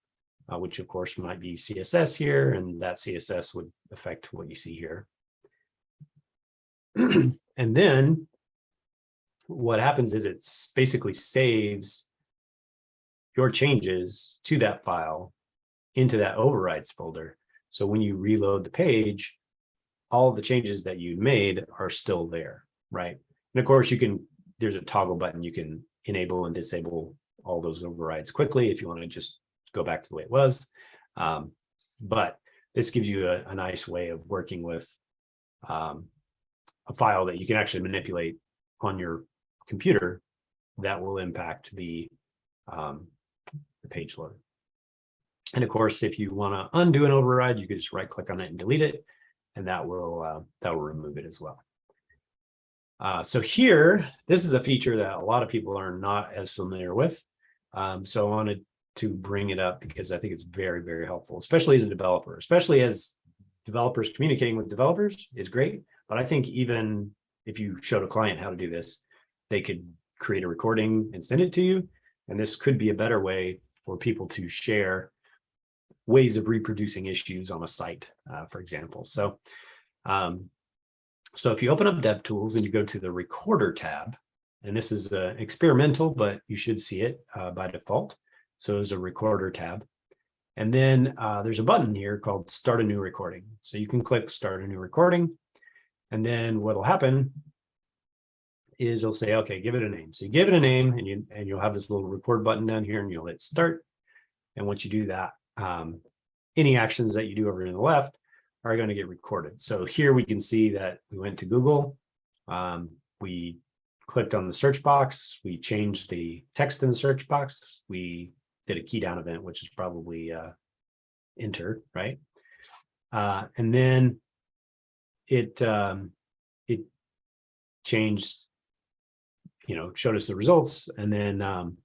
uh, which of course might be CSS here, and that CSS would affect what you see here. and then what happens is it basically saves your changes to that file into that overrides folder. So when you reload the page, all the changes that you made are still there, right? And of course, you can, there's a toggle button you can enable and disable all those overrides quickly if you want to just go back to the way it was. Um, but this gives you a, a, nice way of working with um, a file that you can actually manipulate on your computer that will impact the, um, the page load. And of course, if you want to undo an override, you can just right click on it and delete it, and that will uh, that will remove it as well. Uh, so here, this is a feature that a lot of people are not as familiar with. Um, so I wanted to bring it up because I think it's very, very helpful, especially as a developer, especially as developers communicating with developers is great. But I think even if you showed a client how to do this, they could create a recording and send it to you. And this could be a better way for people to share ways of reproducing issues on a site, uh, for example. So, um, so if you open up DevTools and you go to the Recorder tab, and this is uh, experimental, but you should see it uh, by default. So there's a Recorder tab. And then uh, there's a button here called Start a New Recording. So you can click Start a New Recording. And then what'll happen is it'll say, okay, give it a name. So you give it a name and, you, and you'll have this little record button down here and you'll hit Start. And once you do that, um, any actions that you do over to the left are going to get recorded. So here we can see that we went to Google. Um, we clicked on the search box. We changed the text in the search box. We did a key down event, which is probably uh, enter, right? Uh, and then it um, it changed, you know, showed us the results, and then um,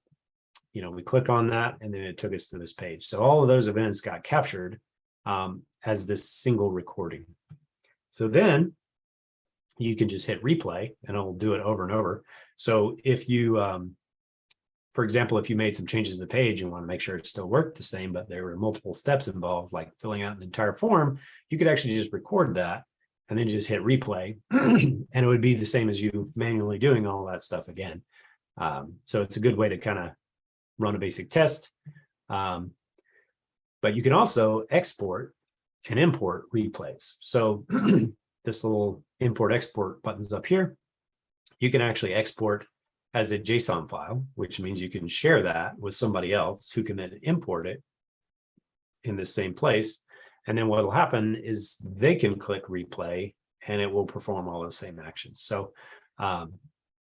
you know we click on that, and then it took us to this page. So all of those events got captured um, as this single recording. So then you can just hit replay and it'll do it over and over. So if you, um, for example, if you made some changes to the page and want to make sure it still worked the same, but there were multiple steps involved, like filling out an entire form, you could actually just record that and then you just hit replay and it would be the same as you manually doing all that stuff again. Um, so it's a good way to kind of run a basic test. Um, but you can also export and import replays. So this little import export buttons up here, you can actually export as a JSON file, which means you can share that with somebody else who can then import it in the same place. And then what will happen is they can click replay and it will perform all those same actions. So, um,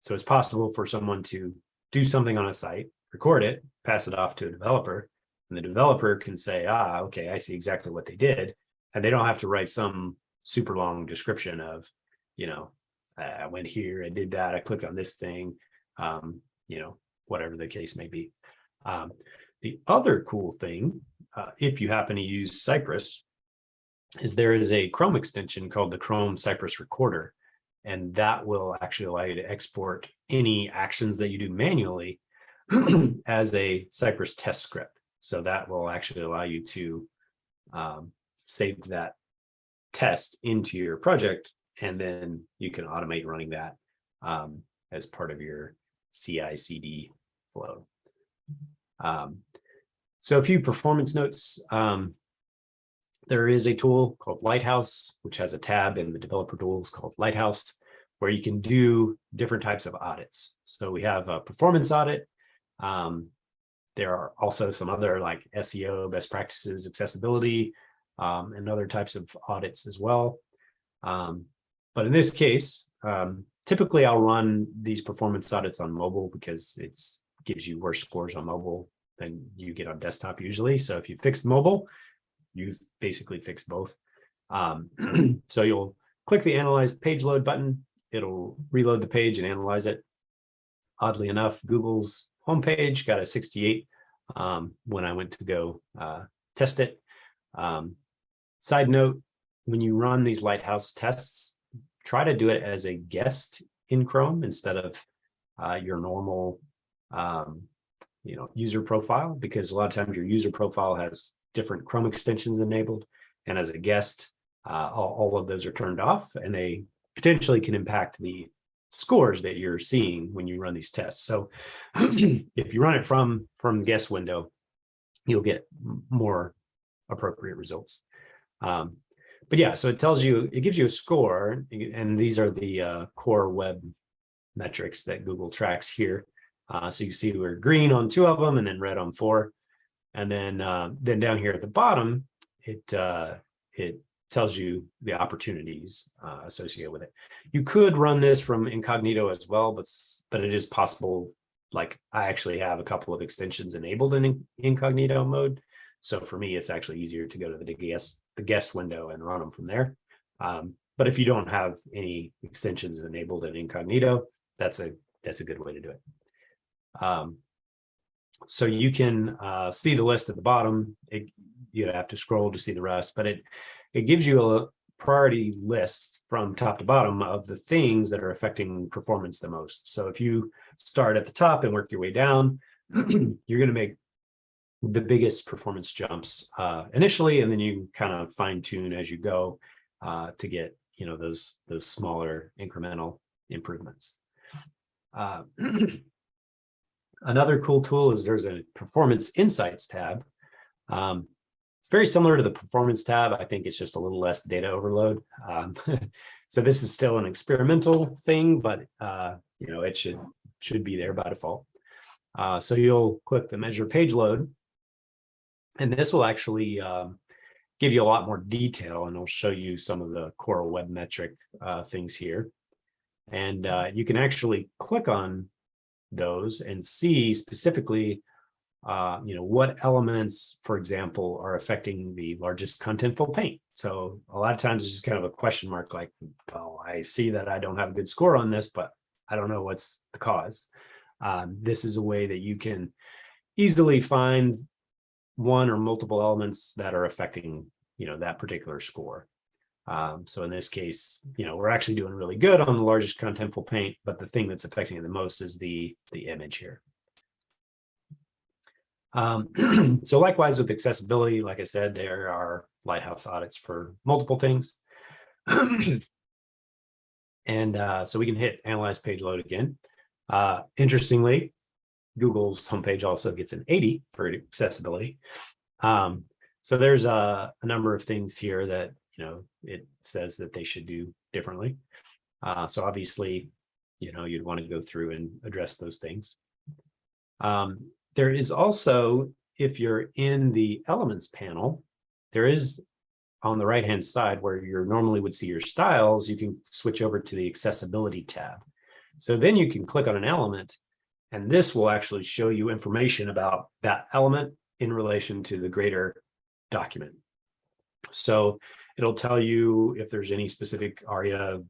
so it's possible for someone to do something on a site, record it, pass it off to a developer, and the developer can say, ah, okay, I see exactly what they did. And they don't have to write some super long description of, you know, I went here, I did that, I clicked on this thing, um, you know, whatever the case may be. Um, the other cool thing, uh, if you happen to use Cypress, is there is a Chrome extension called the Chrome Cypress Recorder, and that will actually allow you to export any actions that you do manually as a Cypress test script. So that will actually allow you to um, save that test into your project, and then you can automate running that um, as part of your CI CD flow. Um, so a few performance notes. Um, there is a tool called Lighthouse, which has a tab in the developer tools called Lighthouse, where you can do different types of audits. So we have a performance audit. Um, there are also some other like SEO, best practices, accessibility, um, and other types of audits as well. Um, but in this case, um, typically I'll run these performance audits on mobile because it gives you worse scores on mobile than you get on desktop usually. So if you fix mobile, you've basically fixed both. Um, so you'll click the analyze page load button. It'll reload the page and analyze it. Oddly enough, Google's homepage got a 68 um, when I went to go uh, test it. Um, side note, when you run these Lighthouse tests, try to do it as a guest in Chrome instead of uh, your normal um, you know, user profile, because a lot of times your user profile has different Chrome extensions enabled. And as a guest, uh, all, all of those are turned off and they potentially can impact the scores that you're seeing when you run these tests. So if you run it from, from the guest window, you'll get more appropriate results. Um, but yeah, so it tells you, it gives you a score, and these are the uh, core web metrics that Google tracks here. Uh, so you see we're green on two of them and then red on four. And then uh, then down here at the bottom, it uh, it tells you the opportunities uh, associated with it. You could run this from incognito as well, but but it is possible. Like I actually have a couple of extensions enabled in incognito mode. So for me, it's actually easier to go to the guest the guest window and run them from there. Um, but if you don't have any extensions enabled in incognito, that's a that's a good way to do it. Um, so you can uh, see the list at the bottom. It, you have to scroll to see the rest, but it it gives you a priority list from top to bottom of the things that are affecting performance the most. So if you start at the top and work your way down, you're going to make the biggest performance jumps uh, initially, and then you kind of fine tune as you go uh, to get you know those those smaller incremental improvements. Uh, Another cool tool is there's a performance insights tab. Um, it's very similar to the performance tab. I think it's just a little less data overload. Um, so this is still an experimental thing, but uh, you know it should should be there by default. Uh, so you'll click the measure page load, and this will actually um, give you a lot more detail, and I'll show you some of the core web metric uh, things here. And uh, you can actually click on those and see specifically, uh, you know, what elements, for example, are affecting the largest contentful paint. So a lot of times it's just kind of a question mark like, well, I see that I don't have a good score on this, but I don't know what's the cause. Um, this is a way that you can easily find one or multiple elements that are affecting, you know, that particular score. Um, so in this case, you know, we're actually doing really good on the largest contentful paint, but the thing that's affecting it the most is the, the image here. Um, so likewise with accessibility, like I said, there are Lighthouse audits for multiple things. and uh, so we can hit analyze page load again. Uh, interestingly, Google's homepage also gets an 80 for accessibility. Um, so there's a, a, number of things here that you know, it says that they should do differently. Uh, so obviously, you know, you'd want to go through and address those things. Um, there is also, if you're in the elements panel, there is on the right hand side where you normally would see your styles, you can switch over to the accessibility tab. So then you can click on an element and this will actually show you information about that element in relation to the greater document. So It'll tell you if there's any specific ARIA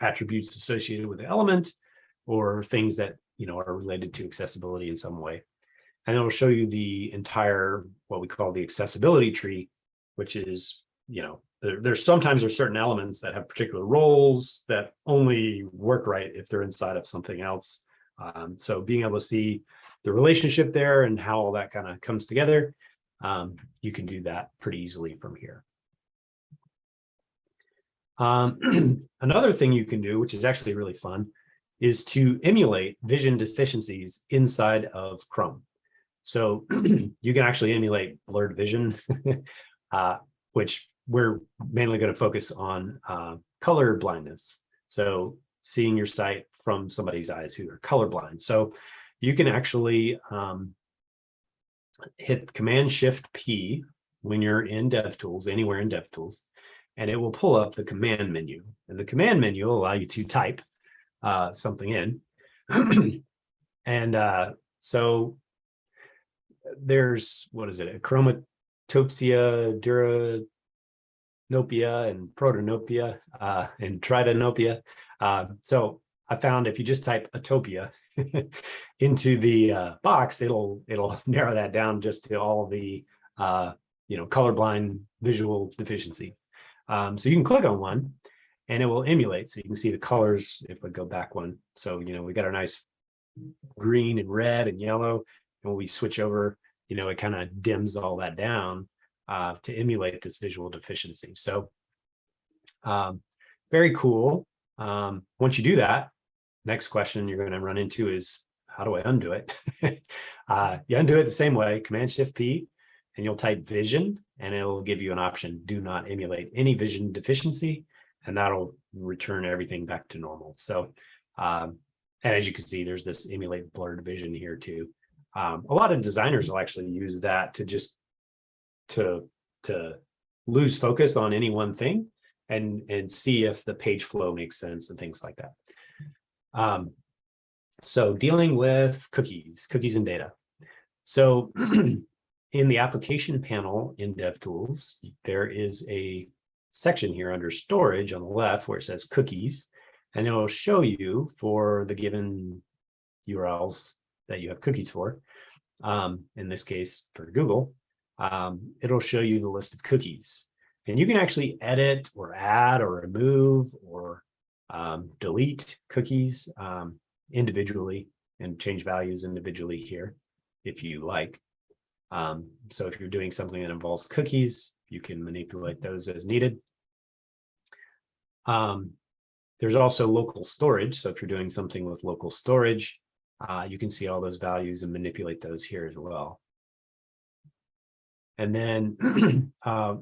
attributes associated with the element or things that you know are related to accessibility in some way. And it'll show you the entire what we call the accessibility tree, which is, you know, there, there's sometimes there's certain elements that have particular roles that only work right if they're inside of something else. Um, so being able to see the relationship there and how all that kind of comes together, um, you can do that pretty easily from here. Um, another thing you can do, which is actually really fun, is to emulate vision deficiencies inside of Chrome. So you can actually emulate blurred vision, uh, which we're mainly going to focus on uh, color blindness. So seeing your site from somebody's eyes who are colorblind. So you can actually um, hit Command Shift P when you're in DevTools, anywhere in DevTools, and it will pull up the command menu. And the command menu will allow you to type uh, something in. and uh, so there's, what is it, a chromatopsia, deuteranopia, and protanopia, uh, and tritanopia. Uh, so I found if you just type atopia into the uh, box, it'll it'll narrow that down just to all the uh, you know colorblind visual deficiency. Um, so you can click on one, and it will emulate. So you can see the colors if we go back one. So you know we got our nice green and red and yellow, and when we switch over, you know it kind of dims all that down uh, to emulate this visual deficiency. So um, very cool. Um, once you do that, next question you're going to run into is how do I undo it? uh, you undo it the same way, Command Shift P, and you'll type vision, and it'll give you an option, do not emulate any vision deficiency, and that'll return everything back to normal. So, um, and as you can see, there's this emulate blurred vision here too. Um, a lot of designers will actually use that to just to to lose focus on any one thing and and see if the page flow makes sense and things like that. Um, so dealing with cookies, cookies and data. So in the application panel in DevTools, there is a section here under storage on the left where it says cookies, and it will show you for the given URLs that you have cookies for. Um, in this case, for Google, um, it'll show you the list of cookies. And you can actually edit or add or remove or um, delete cookies um, individually and change values individually here if you like. Um, so if you're doing something that involves cookies, you can manipulate those as needed. Um, there's also local storage. So if you're doing something with local storage, uh, you can see all those values and manipulate those here as well. And then uh,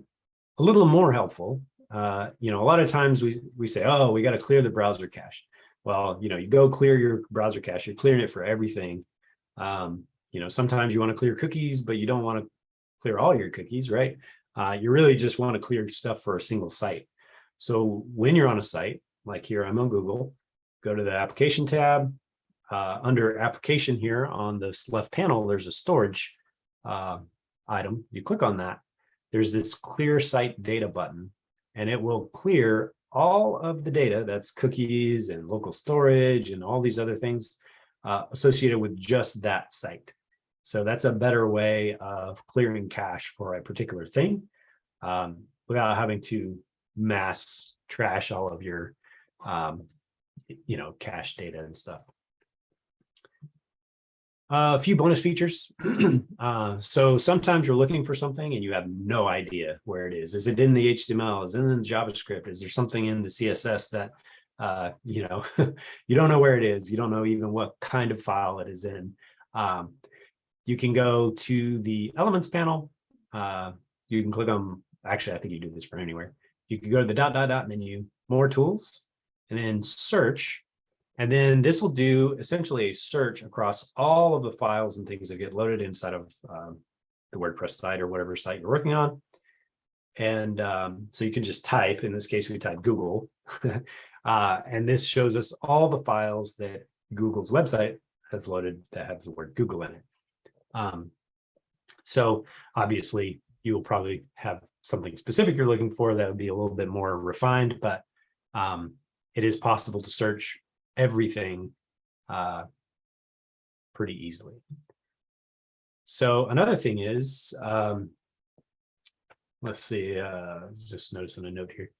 a little more helpful uh, you know, a lot of times we, we say, oh, we got to clear the browser cache. Well, you know, you go clear your browser cache, you're clearing it for everything. Um, you know, sometimes you want to clear cookies, but you don't want to clear all your cookies, right? Uh, you really just want to clear stuff for a single site. So when you're on a site, like here, I'm on Google, go to the application tab. Uh, under application here on this left panel, there's a storage uh, item. You click on that. There's this clear site data button and it will clear all of the data that's cookies and local storage and all these other things uh, associated with just that site. So that's a better way of clearing cache for a particular thing um, without having to mass trash all of your, um, you know, cache data and stuff. Uh, a few bonus features. uh, so sometimes you're looking for something and you have no idea where it is. Is it in the HTML? Is it in the JavaScript? Is there something in the CSS that, uh, you know, you don't know where it is. You don't know even what kind of file it is in. Um, you can go to the elements panel. Uh, you can click on, actually, I think you do this from anywhere. You can go to the dot, dot, dot menu, more tools, and then search and then this will do essentially a search across all of the files and things that get loaded inside of um, the WordPress site or whatever site you're working on. And um, so you can just type, in this case, we type Google. uh, and this shows us all the files that Google's website has loaded that has the word Google in it. Um, so obviously you will probably have something specific you're looking for that would be a little bit more refined, but um, it is possible to search everything uh, pretty easily. So another thing is, um, let's see, uh, just noticing a note here.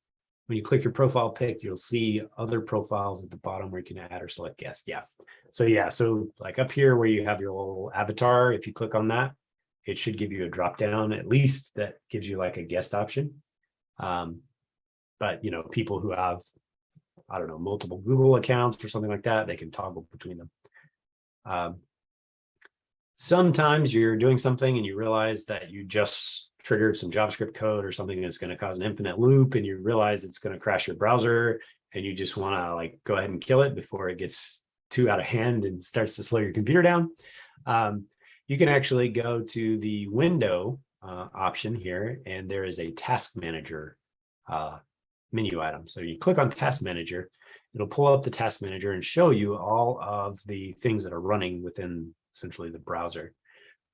When you click your profile pic, you'll see other profiles at the bottom where you can add or select guest. Yeah. So yeah, so like up here where you have your little avatar, if you click on that, it should give you a drop down at least that gives you like a guest option. Um, but you know, people who have I don't know, multiple Google accounts or something like that, they can toggle between them. Um, sometimes you're doing something and you realize that you just triggered some JavaScript code or something that's going to cause an infinite loop and you realize it's going to crash your browser and you just want to like go ahead and kill it before it gets too out of hand and starts to slow your computer down. Um, you can actually go to the window uh, option here and there is a task manager uh, menu item. So you click on task manager, it'll pull up the task manager and show you all of the things that are running within essentially the browser.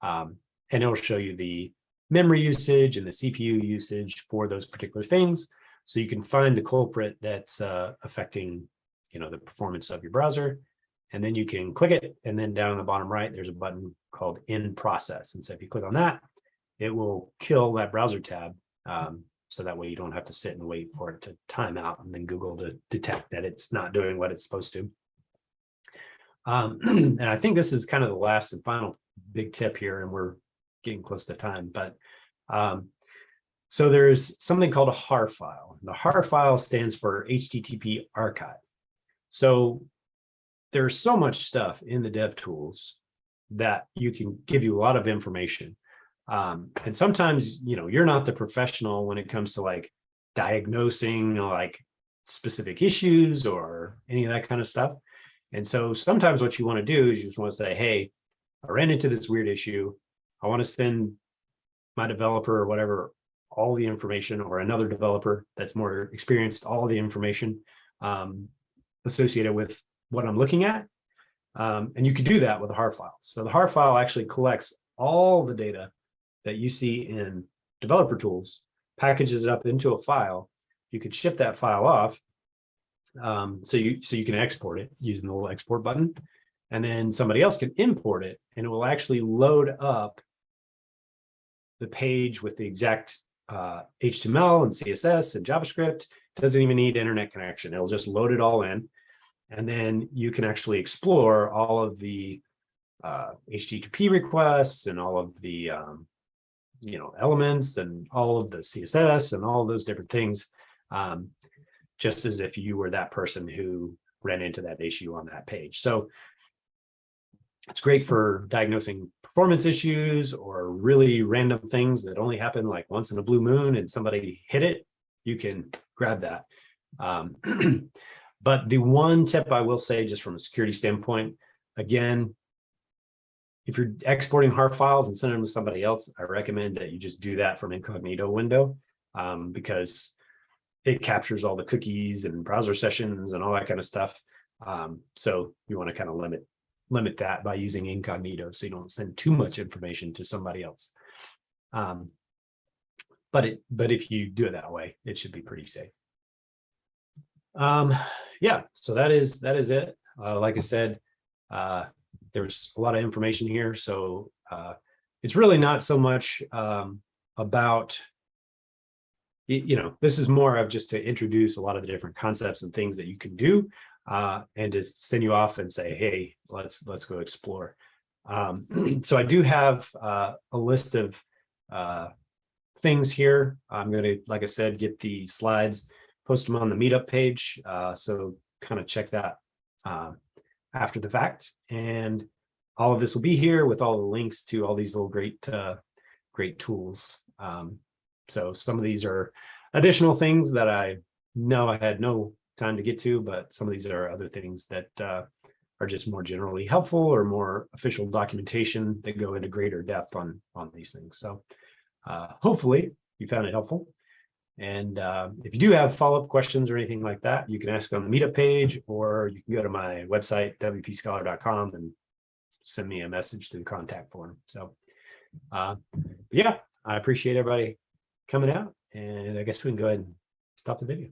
Um, and it'll show you the memory usage and the CPU usage for those particular things. So you can find the culprit that's uh, affecting, you know, the performance of your browser. And then you can click it. And then down in the bottom right, there's a button called in process. And so if you click on that, it will kill that browser tab. Um, so that way you don't have to sit and wait for it to time out and then Google to detect that it's not doing what it's supposed to. Um, and I think this is kind of the last and final big tip here, and we're getting close to time, but um, so there's something called a HAR file. The HAR file stands for HTTP archive. So there's so much stuff in the dev tools that you can give you a lot of information. Um, and sometimes, you know, you're not the professional when it comes to like diagnosing like specific issues or any of that kind of stuff. And so sometimes what you want to do is you just want to say, hey, I ran into this weird issue. I want to send my developer or whatever all the information or another developer that's more experienced, all the information um, associated with what I'm looking at. Um, and you can do that with a HAR file. So the HAR file actually collects all the data that you see in developer tools, packages it up into a file. You could ship that file off. Um, so you so you can export it using the little export button. And then somebody else can import it and it will actually load up the page with the exact uh, HTML and CSS and JavaScript. Doesn't even need internet connection. It'll just load it all in. And then you can actually explore all of the uh, HTTP requests and all of the um, you know, elements and all of the CSS and all those different things, um, just as if you were that person who ran into that issue on that page. So it's great for diagnosing performance issues or really random things that only happen like once in a blue moon and somebody hit it, you can grab that. Um, but the one tip I will say just from a security standpoint, again, if you're exporting HAR files and sending them to somebody else, I recommend that you just do that from incognito window um, because it captures all the cookies and browser sessions and all that kind of stuff. Um, so you want to kind of limit limit that by using incognito so you don't send too much information to somebody else. Um, but it but if you do it that way, it should be pretty safe. Um, yeah, so that is that is it. Uh, like I said, uh, there's a lot of information here. So uh, it's really not so much um, about, you know, this is more of just to introduce a lot of the different concepts and things that you can do uh, and to send you off and say, hey, let's let's go explore. Um, so I do have uh, a list of uh, things here. I'm going to, like I said, get the slides, post them on the meetup page. Uh, so kind of check that uh, after the fact. And all of this will be here with all the links to all these little great, uh, great tools. Um, so some of these are additional things that I know I had no time to get to, but some of these are other things that uh, are just more generally helpful or more official documentation that go into greater depth on, on these things. So uh, hopefully you found it helpful. And uh, if you do have follow-up questions or anything like that, you can ask on the meetup page, or you can go to my website, wpscholar.com and send me a message through the contact form. So uh, yeah, I appreciate everybody coming out and I guess we can go ahead and stop the video.